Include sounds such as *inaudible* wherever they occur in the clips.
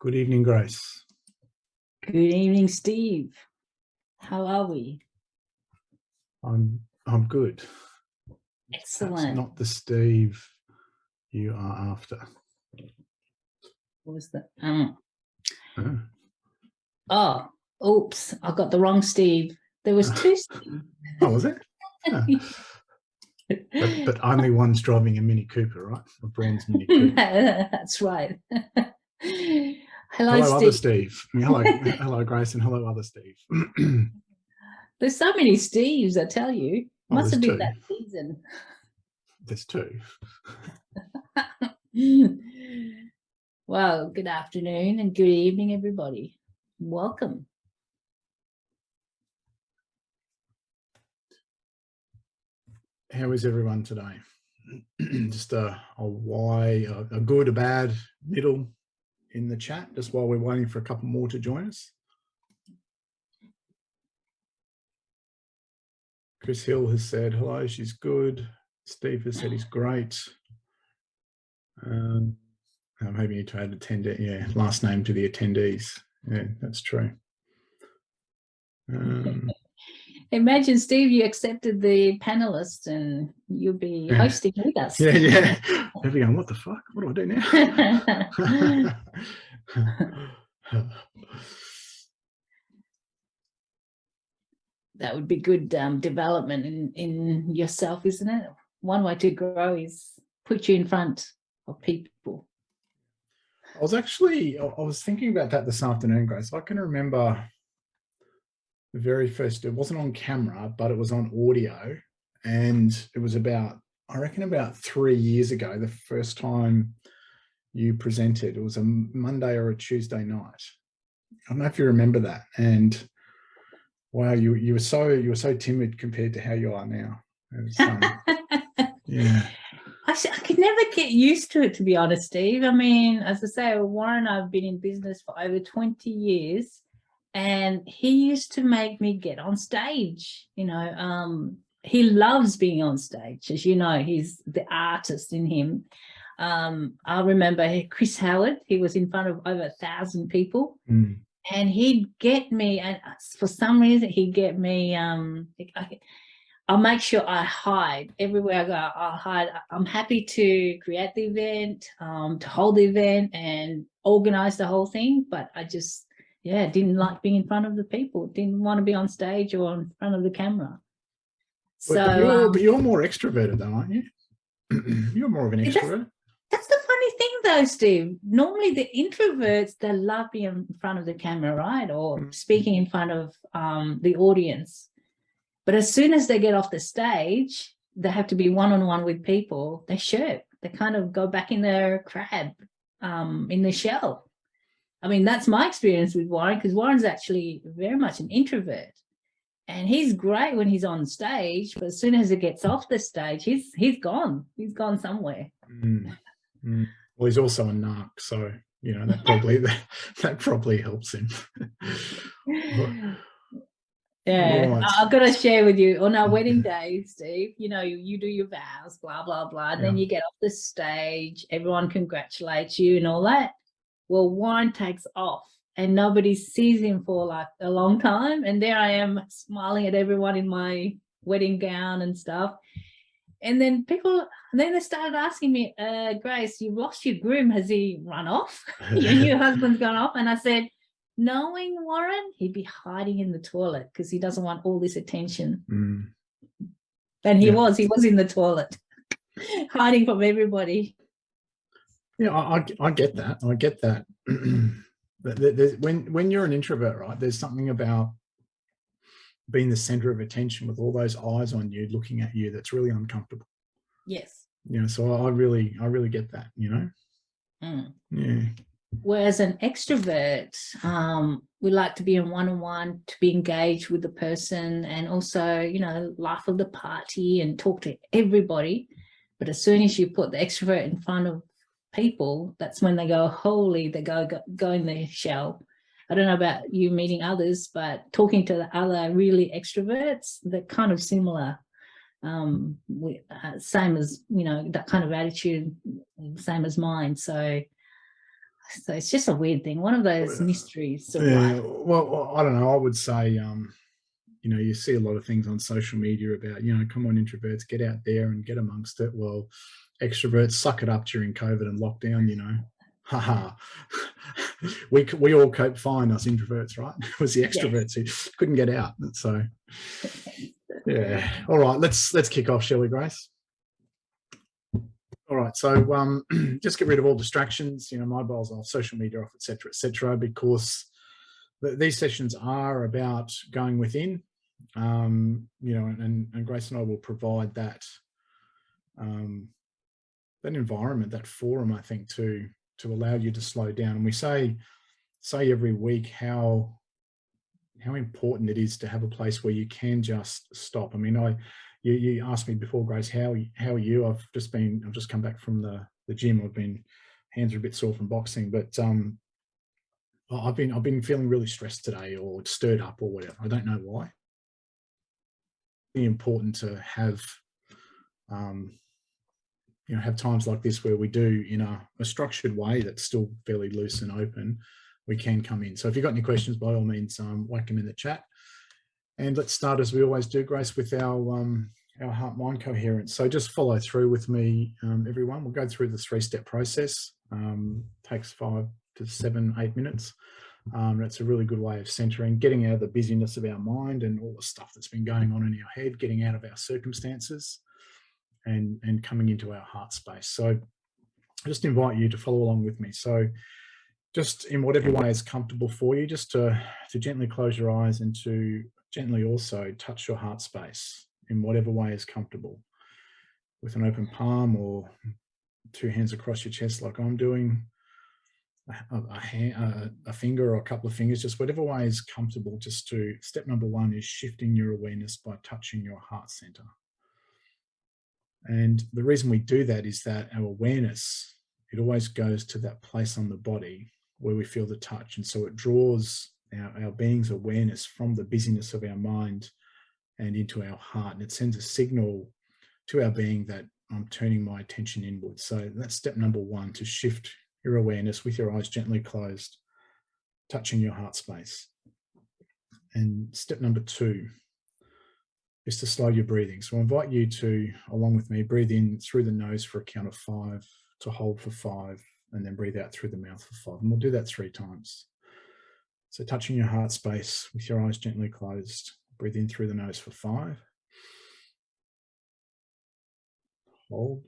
Good evening, Grace. Good evening, Steve. How are we? I'm I'm good. Excellent. not the Steve you are after. What was that? Um, Oh, oh, oops, I got the wrong Steve. There was two *laughs* Steve. oh, was it? *laughs* Yeah. But, but *laughs* only one's driving a Mini Cooper, right? A bronze Mini Cooper. *laughs* That's right. *laughs* Hello, Hello, other Steve. Steve. Hello, hello, Grace, and hello, other Steve. *clears throat* There's so many Steves, I tell you. Oh, Must have been two. that season. there's two. well, good afternoon and good evening, everybody. Welcome. How is everyone today? *clears throat* just a, a why, a, a good, a bad, middle in the chat, just while we're waiting for a couple more to join us. Chris Hill has said hello, she's good. Steve has said he's great. Um, you need to add attendee, yeah, last name to the attendees. Yeah, that's true. Um, Imagine, Steve, you accepted the panelists and you'll be Yeah. hosting with us. yeah, yeah. *laughs* They'll be going, what the fuck? What do I do now? *laughs* that would be good um, development in, in yourself, isn't it? One way to grow is put you in front of people. I was actually, I I was thinking about that this afternoon, Grace. I can remember the very first, it wasn't on camera, but it was on audio. And it was about, I reckon about three years ago, the first time you presented. It was a Monday or a Tuesday night. I don't know if you remember that. And wow, you, you were so, you were so timid compared to how you are now. Was, um, *laughs* yeah. I, I could never get used to it, to be honest, Steve. I mean, as I say, Warren, I've been in business for over 20 years and he used to make me get on stage, you know, um, he loves being on stage. As you know, he's the artist in him. Um, I remember Chris Howard, he was in front of over a thousand people Mm. and he'd get me and for some reason he'd get me um I, I'll make sure I hide everywhere I go. I'll hide. I'm happy to create the event, um, to hold the event and organize the whole thing. But I just, yeah, didn't like being in front of the people. Didn't want to be on stage or in front of the camera. So but you're, um, but you're more extroverted though, aren't you? *clears throat* you're more of an extrovert. that's the funny thing though, Steve. Normally the introverts, they love being in front of the camera, right? Or Mm. speaking in front of um, the audience. But as soon as they get off the stage, they have to be one-on-one with people, they shirk. They kind of go back in their crab, um, in the shell. I mean, that's my experience with Warren, because Warren's actually very much an introvert. And he's great when he's on stage, but as soon as he gets off the stage, he's he's gone. He's gone somewhere. Mm, *laughs* mm. Well, he's also a narc, so you know that probably that, *laughs* *laughs* that probably helps him. Yeah, Right. I- I've got to share with you on our wedding day, Steve. You know, you, you do your vows, blah blah blah. And then you get off the stage, everyone congratulates you and all that. Well, Warren takes off, and nobody sees him for like a long time. And there I am smiling at everyone in my wedding gown and stuff. And then people, then they started asking me, uh, Grace, you've lost your groom. Has he run off? *laughs* your new *laughs* husband's gone off. And I said, knowing Warren, he'd be hiding in the toilet because he doesn't want all this attention. Mm. And he Yeah. was, he was in the toilet, *laughs* hiding from everybody. Yeah, I, I, I get that. I get that. *clears throat* But there's- when when you're an introvert, right? There's something about being the center of attention with all those eyes on you, looking at you, that's really uncomfortable. Yes. You know, so I really, I really get that. You know, Mm. yeah. Whereas an extrovert, um, we like to be in one-on-one, to be engaged with the person and also, you know, laugh of the party and talk to everybody. But as soon as you put the extrovert in front of people, that's when they go, holy, they go, go, go in their shell. I don't know about you meeting others, but talking to the other really extroverts, they're kind of similar. um, we, uh, same as, you know, that kind of attitude, same as mine. So, so it's just a weird thing. One of those mysteries. of Yeah, well, well, I don't know. I would say, um, you know, you see a lot of things on social media about, you know, come on, introverts, get out there and get amongst it. Well, extroverts suck it up during COVID and lockdown. You know, haha. *laughs* we we all cope fine, us introverts, right? *laughs* It was the extroverts who couldn't get out. So, *laughs* yeah. All right, let's let's kick off, shall we, Grace? All right, so um, *clears throat* just get rid of all distractions, you know, mobiles off, social media off, etc., etc., because th- these sessions are about going within, um, you know, and, and Grace and I will provide that um, that environment, that forum, I think, to to allow you to slow down. And we say say every week how how important it is to have a place where you can just stop. I mean, I you, you asked me before, Grace, how how are you? I've just been I've just come back from the the gym. I've been hands are a bit sore from boxing, but um, I've been I've been feeling really stressed today or stirred up or whatever. I don't know why. Really important to have um, you know have times like this where we do in a, a structured way that's still fairly loose and open. We can come in. So if you've got any questions, by all means, um, whack them in the chat. And let's start as we always do, Grace, with our um, our heart mind coherence. So just follow through with me, um, everyone. We'll go through the three step process. Um, takes five to seven, eight minutes. Um, that's a really good way of centering, getting out of the busyness of our mind and all the stuff that's been going on in our head, getting out of our circumstances and, and coming into our heart space. So I just invite you to follow along with me. So just in whatever way is comfortable for you, just to, to gently close your eyes and to gently also touch your heart space in whatever way is comfortable with an open palm or two hands across your chest like I'm doing, a, a, hand, a, a finger or a couple of fingers, just whatever way is comfortable. Just to step number one is shifting your awareness by touching your heart center. And the reason we do that is that our awareness, it always goes to that place on the body where we feel the touch. And so it draws our, our being's awareness from the busyness of our mind and into our heart. And it sends a signal to our being that I'm turning my attention inwards. So that's step number one to shift your awareness with your eyes gently closed, touching your heart space. And step number two is to slow your breathing. So I invite you to, along with me, breathe in through the nose for a count of five, to hold for five, and then breathe out through the mouth for five. And we'll do that three times. So touching your heart space with your eyes gently closed, breathe in through the nose for five. Hold.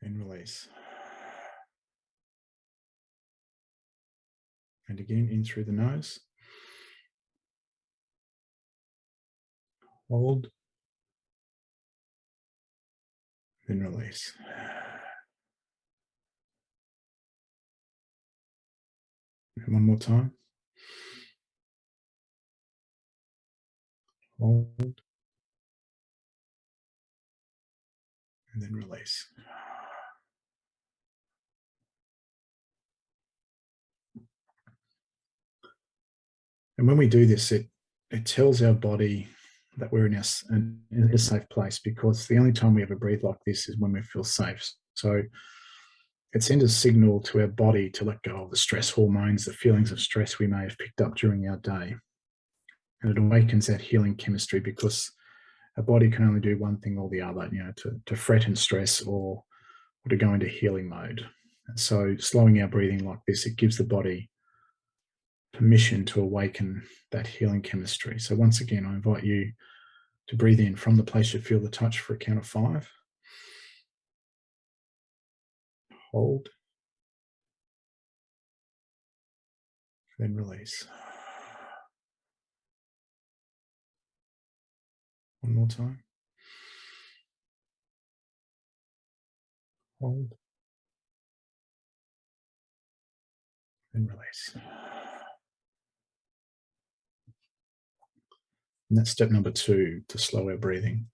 And release. And again, in through the nose. Hold. Then *sighs* release. And *sighs* one more time. Hold. And then release. *sighs* And when we do this, it it tells our body that we're in a, in a safe place because the only time we ever breathe like this is when we feel safe. So it sends a signal to our body to let go of the stress hormones, the feelings of stress we may have picked up during our day. And it awakens that healing chemistry because a body can only do one thing or the other, you know, to, to fret and stress or, or to go into healing mode. And so slowing our breathing like this, it gives the body permission to awaken that healing chemistry. So once again, I invite you to breathe in from the place you feel the touch for a count of five. Hold. Then release. One more time. Hold. And release. And that's step number two to slow our breathing.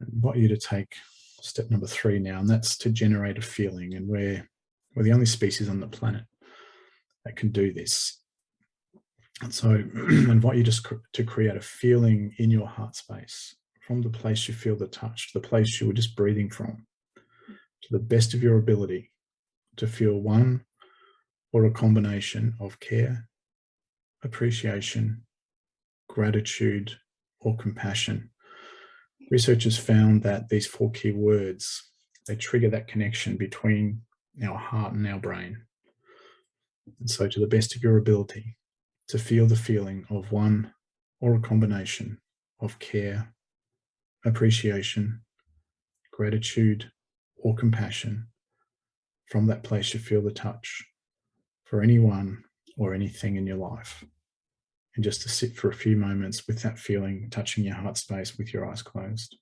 I invite you to take step number three now, and that's to generate a feeling. And we're, we're the only species on the planet that can do this. And so *clears throat* I invite you just to create a feeling in your heart space from the place you feel the touch, the place you were just breathing from, to the best of your ability to feel one or a combination of care, appreciation, gratitude, or compassion. Researchers found that these four key words, they trigger that connection between our heart and our brain. And so to the best of your ability, to feel the feeling of one or a combination of care, appreciation, gratitude, or compassion from that place you feel the touch for anyone or anything in your life. And just to sit for a few moments with that feeling touching your heart space with your eyes closed.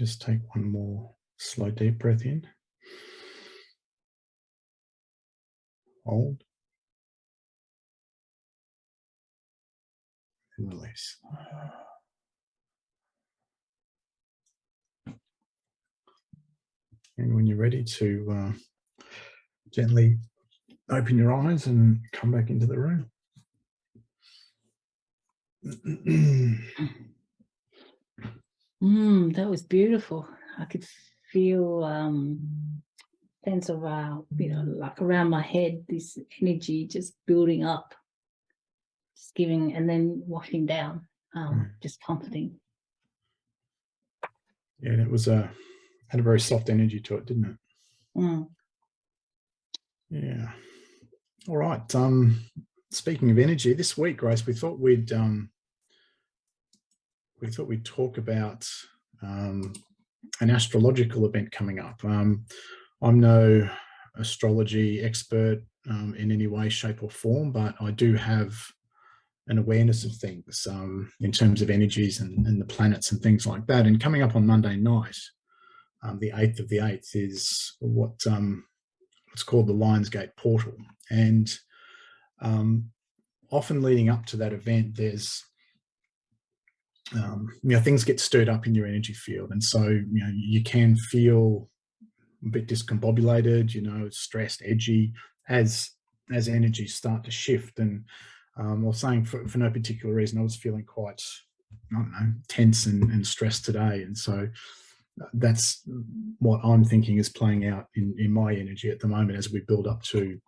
Just take one more slow deep breath in. Hold. And release. And when you're ready to uh, gently open your eyes and come back into the room. *clears throat* Mm, that was beautiful. I could feel um sense of uh, you know, like around my head, this energy just building up, just giving and then washing down, um, mm. just comforting. Yeah, it was a had a very soft energy to it, didn't it? Mm. Yeah. All right. Um, speaking of energy, this week, Grace, we thought we'd um, we thought we'd talk about um, an astrological event coming up. Um, I'm no astrology expert um, in any way, shape or form, but I do have an awareness of things um, in terms of energies and, and, the planets and things like that. And coming up on Monday night, um, the 8th of the 8th is what um, what's called the Lionsgate portal. And often leading up to that event, there's um, you know, things get stirred up in your energy field. And so, you know, you can feel a bit discombobulated, you know, stressed, edgy as, as energies start to shift. And um, I was saying for, for no particular reason, I was feeling quite, I don't know, tense and, and stressed today. And so uh, that's what I'm thinking is playing out in, in my energy at the moment as we build up to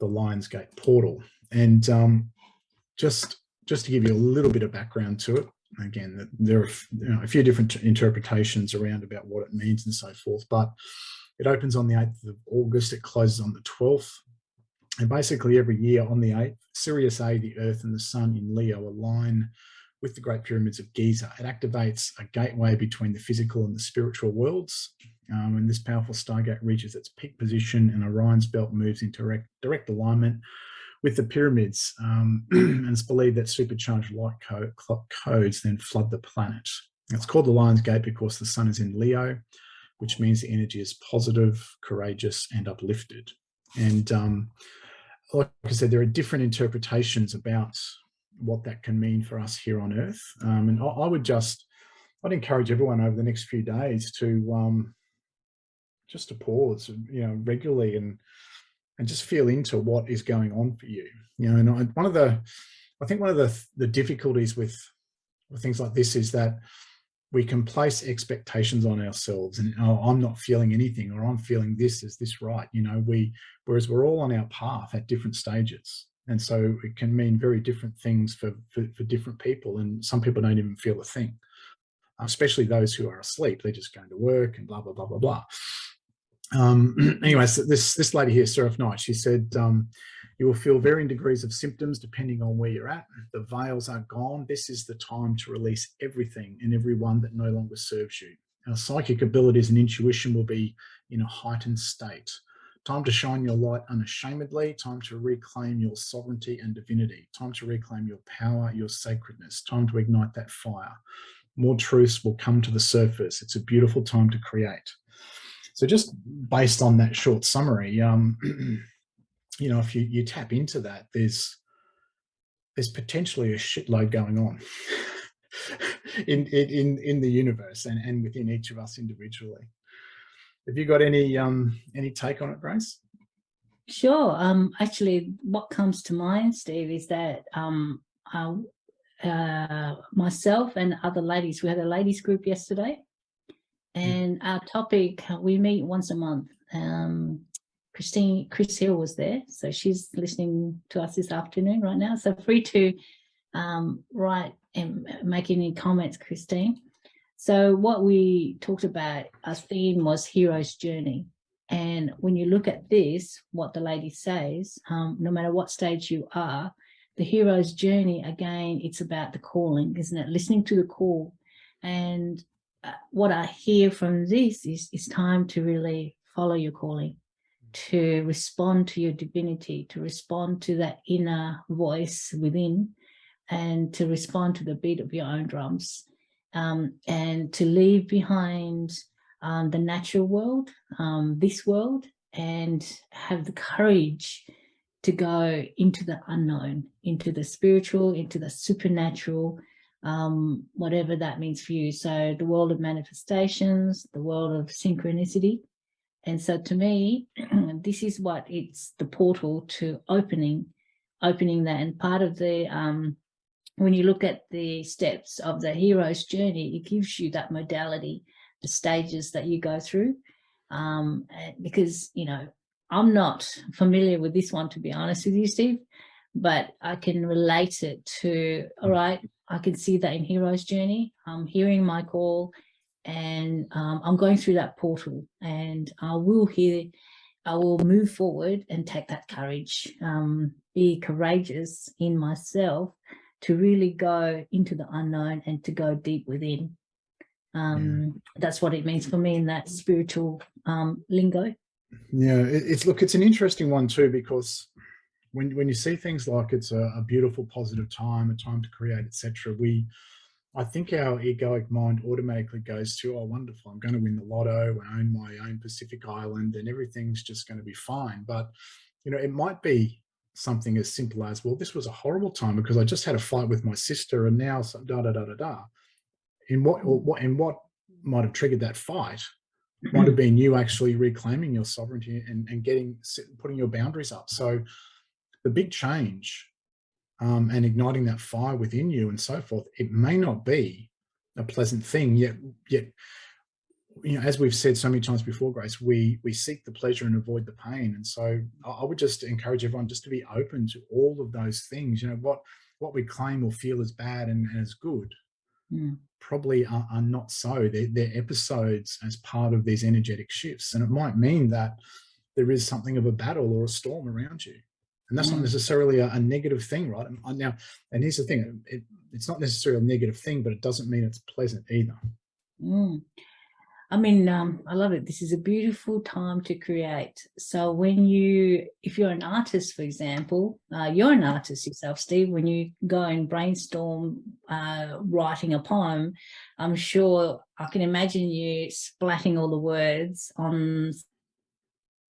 the Lionsgate portal. And um, just, just to give you a little bit of background to it, again, there are you know, a few different interpretations around about what it means and so forth, but it opens on the 8th of August, it closes on the 12th. And basically every year on the 8th, Sirius A, the Earth and the Sun in Leo align with the Great Pyramids of Giza. It activates a gateway between the physical and the spiritual worlds. Um, and this powerful stargate reaches its peak position and Orion's belt moves into direct, direct alignment with the pyramids, um, *clears throat* and it's believed that supercharged light co codes then flood the planet. It's called the Lion's Gate because the sun is in Leo, which means the energy is positive, courageous, and uplifted. And um, like I said, there are different interpretations about what that can mean for us here on Earth. Um, and I, I, would just, I'd encourage everyone over the next few days to um, just to pause, you know, regularly and and just feel into what is going on for you. You know, and I, one of the, I think one of the, the difficulties with, with things like this is that we can place expectations on ourselves and oh, I'm not feeling anything or I'm feeling this, is this right? You know, we, whereas we're all on our path at different stages. And so it can mean very different things for, for, for different people. And some people don't even feel a thing, especially those who are asleep. They're just going to work and blah, blah, blah, blah, blah um, *clears throat* anyways, this this lady here, Seraph Knight, she said, um, You will feel varying degrees of symptoms depending on where you're at. The veils are gone. This is the time to release everything and everyone that no longer serves you. Our psychic abilities and intuition will be in a heightened state. Time to shine your light unashamedly. Time to reclaim your sovereignty and divinity. Time to reclaim your power, your sacredness. Time to ignite that fire. More truths will come to the surface. It's a beautiful time to create. So just based on that short summary, um, *clears throat* you know, if you, you tap into that, there's there's potentially a shitload going on *laughs* in, in in the universe and, and within each of us individually. Have you got any um any take on it, Grace? Sure. Um, actually, what comes to mind, Steve, is that um, uh, uh, myself and other ladies, we had a ladies group yesterday, and our topic, we meet once a month. Um, Christine, Chris Hill was there, so she's listening to us this afternoon right now. So free to um, write and make any comments, Christine. So what we talked about, our theme was hero's journey. And when you look at this, what the lady says, um, no matter what stage you are, the hero's journey, again, it's about the calling, isn't it? Listening to the call. And what I hear from this is it's time to really follow your calling, to respond to your divinity, to respond to that inner voice within, and to respond to the beat of your own drums, um, and to leave behind um, the natural world, um, this world, and have the courage to go into the unknown, into the spiritual, into the supernatural, um, whatever that means for you. So the world of manifestations, the world of synchronicity. And so to me, *clears throat* this is what it's the portal to opening, opening that. And part of the, um, when you look at the steps of the hero's journey, it gives you that modality, the stages that you go through. Um, because, you know, I'm not familiar with this one, to be honest with you, Steve, but I can relate it to, all right, I can see that in Hero's Journey. I'm hearing my call and um, I'm going through that portal and I will hear, I will move forward and take that courage, um, be courageous in myself to really go into the unknown and to go deep within. Um, yeah. That's what it means for me in that spiritual um, lingo. Yeah, it's look, it's an interesting one too, because when when you see things like it's a, a beautiful, positive time, a time to create, etc., we, I think our egoic mind automatically goes to, oh, wonderful, I'm going to win the lotto, I own my own Pacific Island, and everything's just going to be fine. But you know, it might be something as simple as, well, this was a horrible time because I just had a fight with my sister, and now da da da da da. In what what in what might have triggered that fight might have been you actually reclaiming your sovereignty and, and getting putting your boundaries up. So the big change um, and igniting that fire within you and so forth, it may not be a pleasant thing yet, yet, you know, as we've said so many times before, Grace, we, we seek the pleasure and avoid the pain. And so I would just encourage everyone just to be open to all of those things, you know, what, what we claim or feel as bad and, and as good. Mm. probably are, are, not so. They're, they're episodes as part of these energetic shifts. And it might mean that there is something of a battle or a storm around you. And that's mm. not necessarily a, a, negative thing, right? And now, and here's the thing, it, it's not necessarily a negative thing, but it doesn't mean it's pleasant either. Mm. I mean, um, I love it. This is a beautiful time to create. So when you, if you're an artist, for example, uh, you're an artist yourself, Steve, when you go and brainstorm uh, writing a poem, I'm sure I can imagine you splatting all the words on,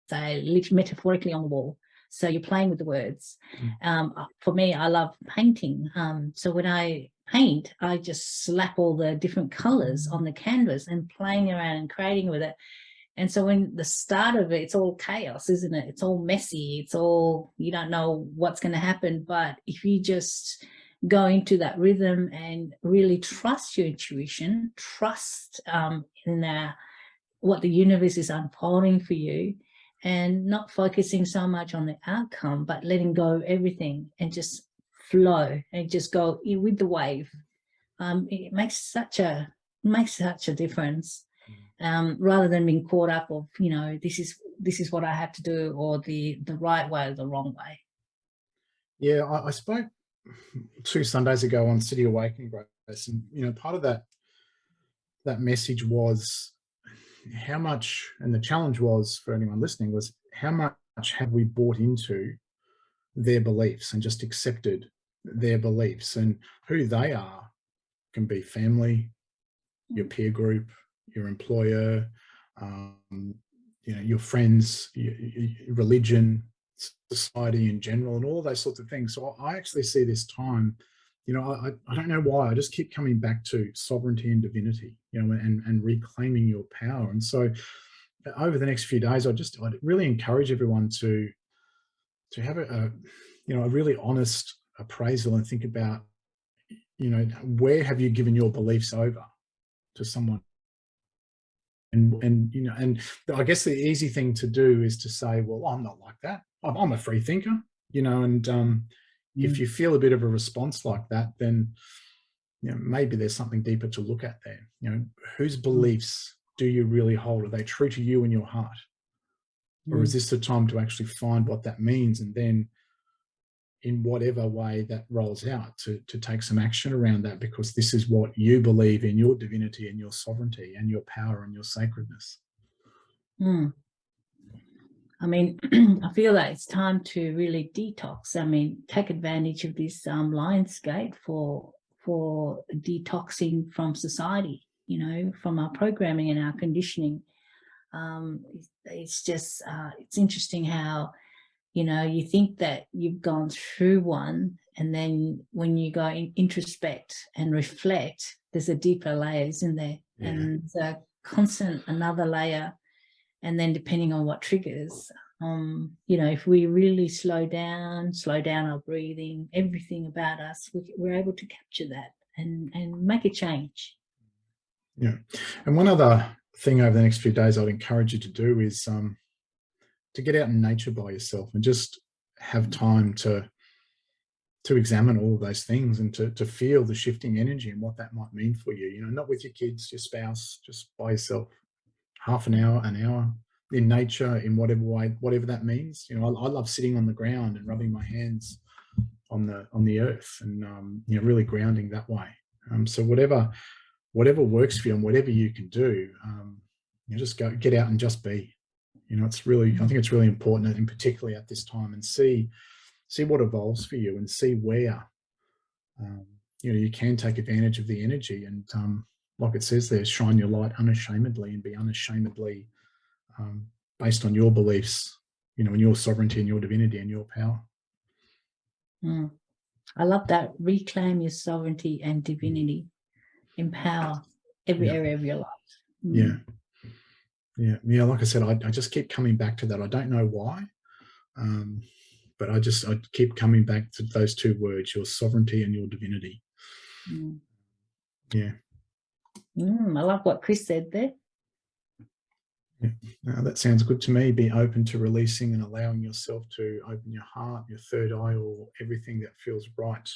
say, metaphorically on the wall. So you're playing with the words. Mm. Um, uh, for me, I love painting. Um, so when I paint, I just slap all the different colors on the canvas and playing around and creating with it. And so when the start of it, it's all chaos, isn't it? It's all messy. It's all, you don't know what's going to happen. But if you just go into that rhythm and really trust your intuition, trust um, in the, what the universe is unfolding for you, and not focusing so much on the outcome, but letting go of everything and just flow and just go with the wave. Um, it makes such a makes such a difference mm. um, rather than being caught up of, you know, this is this is what I have to do or the the right way or the wrong way. Yeah, I, I spoke *laughs* two Sundays ago on City Awakening, Grace, and you know, part of that that message was how much, and the challenge was for anyone listening was how much have we bought into their beliefs and just accepted their beliefs and who they are can be family, your peer group, your employer, um, you know, your friends, your, your religion, society in general, and all those sorts of things. So I actually see this time, you know, I, I don't know why, I just keep coming back to sovereignty and divinity, you know, and, and reclaiming your power. And so over the next few days, I just, I'd really encourage everyone to, to have a, a you know, a really honest appraisal and think about, you know, where have you given your beliefs over to someone and and you know and i guess the easy thing to do is to say well i'm not like that i'm, I'm a free thinker you know and um, mm. if you feel a bit of a response like that then you know maybe there's something deeper to look at there you know whose mm. beliefs do you really hold are they true to you in your heart or is mm. this the time to actually find what that means and then in whatever way that rolls out to, to take some action around that because this is what you believe in your divinity and your sovereignty and your power and your sacredness. Mm. I mean, *clears throat* I feel that it's time to really detox. I mean, take advantage of this um, Lionsgate for for detoxing from society, you know, from our programming and our conditioning. Um, it's just, uh, it's interesting how you know, you think that you've gone through one and then when you go in, introspect and reflect, there's a deeper layer, isn't there? Yeah. And a constant another layer. And then depending on what triggers, um, you know, if we really slow down, slow down our breathing, everything about us, we, we're able to capture that and, and make a change. Yeah. And one other thing over the next few days I'd encourage you to do is um, to get out in nature by yourself and just have time to to examine all of those things and to, to feel the shifting energy and what that might mean for you, you know, not with your kids, your spouse, just by yourself, half an hour, an hour in nature, in whatever way, whatever that means. You know, I, I love sitting on the ground and rubbing my hands on the, on the earth and, um, you know, really grounding that way. Um, so whatever, whatever works for you and whatever you can do, um, you know, just go, get out and just be, you know, it's really, I think it's really important, and particularly at this time, and see see what evolves for you, and see where um, you know you can take advantage of the energy, and um, like it says there, shine your light unashamedly, and be unashamedly um, based on your beliefs, you know, and your sovereignty and your divinity and your power. Mm. I love that. Reclaim your sovereignty and divinity. Empower every yeah. area of your life. Mm. Yeah. Yeah, yeah. Like I said, I, I just keep coming back to that. I don't know why, um, but I just I keep coming back to those two words: your sovereignty and your divinity. Mm. Yeah. Mm, I love what Chris said there. Yeah, that sounds good to me. Be open to releasing and allowing yourself to open your heart, your third eye, or everything that feels right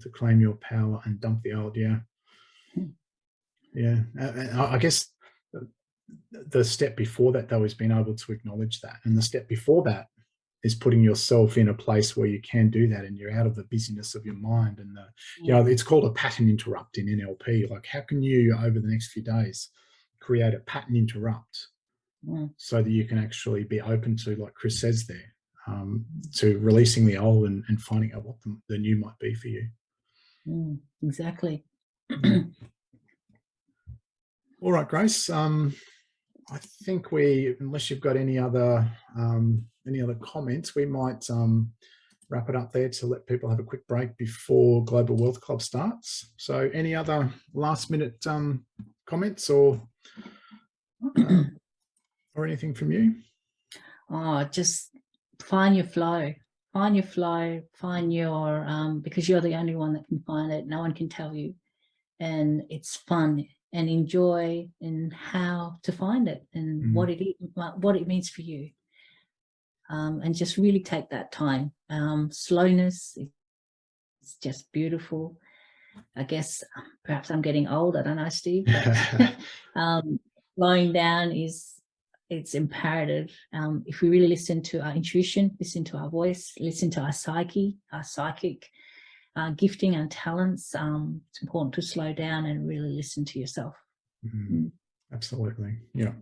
to claim your power and dump the old. Yeah. Hmm. Yeah. I guess the step before that though is being able to acknowledge that and the step before that is putting yourself in a place where you can do that and you're out of the busyness of your mind and the you know it's called a pattern interrupt in nlp like how can you over the next few days create a pattern interrupt mm. so that you can actually be open to like chris says there um, to releasing the old and, and finding out what the, the, new might be for you? Mm, exactly. *clears throat* All right grace um, I think we, unless you've got any other um, any other comments, we might um, wrap it up there to let people have a quick break before Global Wealth Club starts. So any other last minute um, comments or uh, or anything from you? Oh, just find your flow. Find your flow, find your, um, because you're the only one that can find it. No one can tell you. And it's fun and enjoy and how to find it and mm. what it is, what it means for you um, and just really take that time um, slowness it's just beautiful I guess perhaps I'm getting old I don't know Steve but, *laughs* *laughs* um, slowing down is it's imperative. Um, if we really listen to our intuition, listen to our voice, listen to our psyche, our psychic uh, gifting and talents, um, it's important to slow down and really listen to yourself. Mhm. Absolutely. Yeah.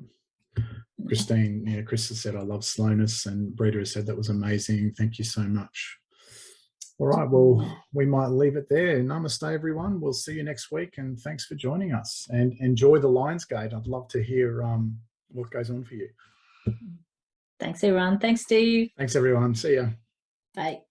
Christine, yeah, Chris has said, I love slowness and Brita has said that was amazing. Thank you so much. All right, well, we might leave it there. Namaste, everyone. We'll see you next week and thanks for joining us and enjoy the Lionsgate. I'd love to hear um, what goes on for you. Thanks, everyone. Thanks, Steve. Thanks, everyone. See ya. Bye.